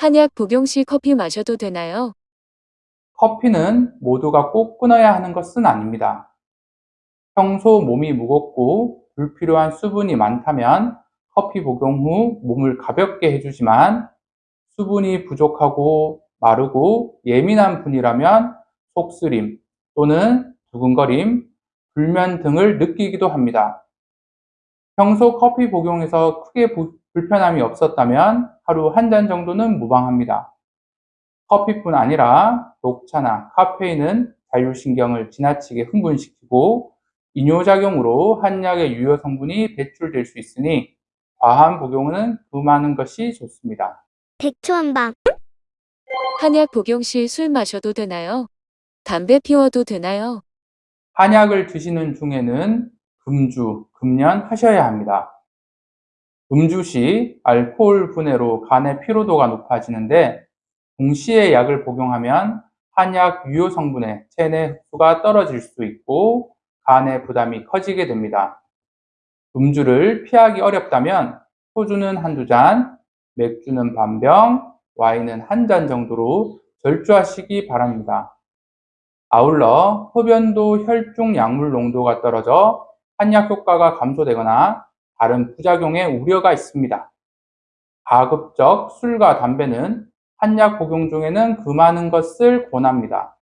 한약 복용 시 커피 마셔도 되나요? 커피는 모두가 꼭 끊어야 하는 것은 아닙니다. 평소 몸이 무겁고 불필요한 수분이 많다면 커피 복용 후 몸을 가볍게 해주지만 수분이 부족하고 마르고 예민한 분이라면 속쓰림 또는 두근거림, 불면 등을 느끼기도 합니다. 평소 커피 복용에서 크게 불편함이 없었다면 하루 한 잔 정도는 무방합니다. 커피뿐 아니라 녹차나 카페인은 자율신경을 지나치게 흥분시키고 이뇨작용으로 한약의 유효 성분이 배출될 수 있으니 과한 복용은 금하는 것이 좋습니다. 백초한방 한약 복용 시 술 마셔도 되나요? 담배 피워도 되나요? 한약을 드시는 중에는 금주, 금연 하셔야 합니다. 음주 시 알코올 분해로 간의 피로도가 높아지는데 동시에 약을 복용하면 한약 유효 성분의 체내 흡수가 떨어질 수 있고 간의 부담이 커지게 됩니다. 음주를 피하기 어렵다면 소주는 한두 잔, 맥주는 반병, 와인은 한 잔 정도로 절주하시기 바랍니다. 아울러 흡연도 혈중 약물 농도가 떨어져 한약 효과가 감소되거나 다른 부작용의 우려가 있습니다. 가급적 술과 담배는 한약 복용 중에는 금하는 것을 권합니다.